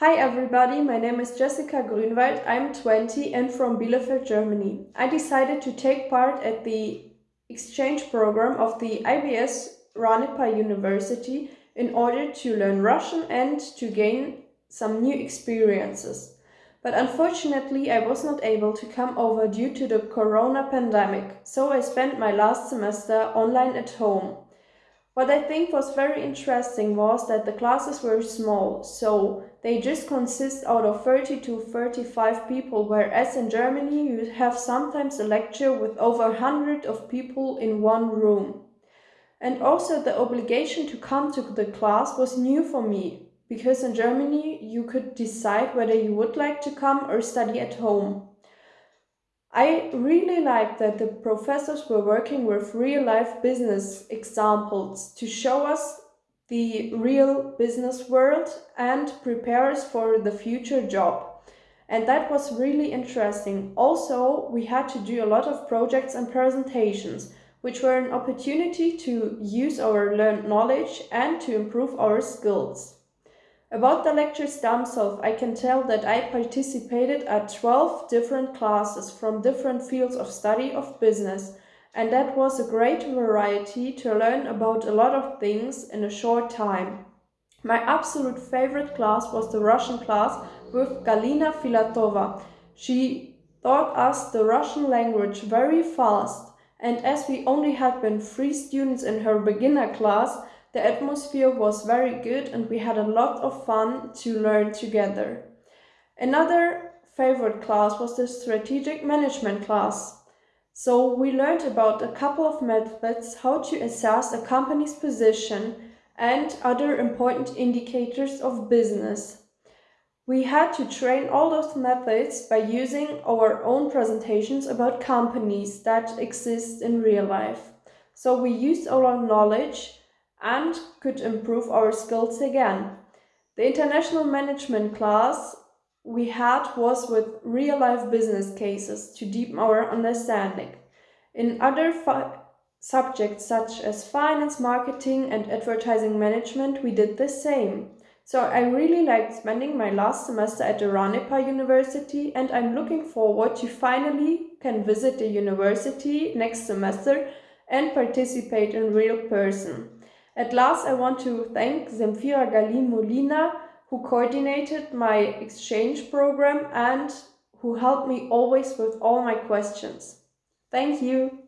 Hi everybody, my name is Jessica Grünwald, I'm 20 and from Bielefeld, Germany. I decided to take part at the exchange program of the IBS RANEPA University in order to learn Russian and to gain some new experiences. But unfortunately I was not able to come over due to the corona pandemic, so I spent my last semester online at home. What I think was very interesting was that the classes were small, so they just consist out of 30 to 35 people, whereas in Germany you have sometimes a lecture with over 100 of people in one room. And also the obligation to come to the class was new for me, because in Germany you could decide whether you would like to come or study at home. I really like that the professors were working with real life business examples to show us the real business world and prepare us for the future job. And that was really interesting. Also, we had to do a lot of projects and presentations, which were an opportunity to use our learned knowledge and to improve our skills. About the lectures themselves, I can tell that I participated at 12 different classes from different fields of study of business, and that was a great variety to learn about a lot of things in a short time. My absolute favorite class was the Russian class with Galina Filatova. She taught us the Russian language very fast, and as we only had been three students in her beginner class, the atmosphere was very good and we had a lot of fun to learn together. Another favorite class was the strategic management class. So we learned about a couple of methods how to assess a company's position and other important indicators of business. We had to train all those methods by using our own presentations about companies that exist in real life. So we used our knowledge and could improve our skills again. The international management class we had was with real life business cases to deepen our understanding. In other subjects such as finance, marketing and advertising management we did the same. So I really liked spending my last semester at the RANEPA University and I'm looking forward to finally can visit the university next semester and participate in real person. At last, I want to thank Zemfira Gali Molina, who coordinated my exchange program and who helped me always with all my questions. Thank you.